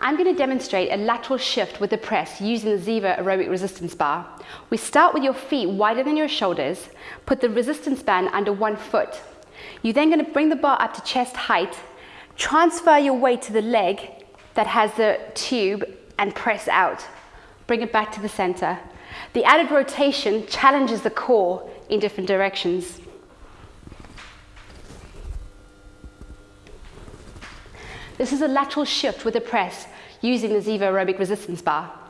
I'm going to demonstrate a lateral shift with the press using the Ziva aerobic resistance bar. We start with your feet wider than your shoulders, put the resistance band under one foot. You're then going to bring the bar up to chest height, transfer your weight to the leg that has the tube and press out. Bring it back to the center. The added rotation challenges the core in different directions. This is a lateral shift with a press using the Ziva aerobic resistance bar.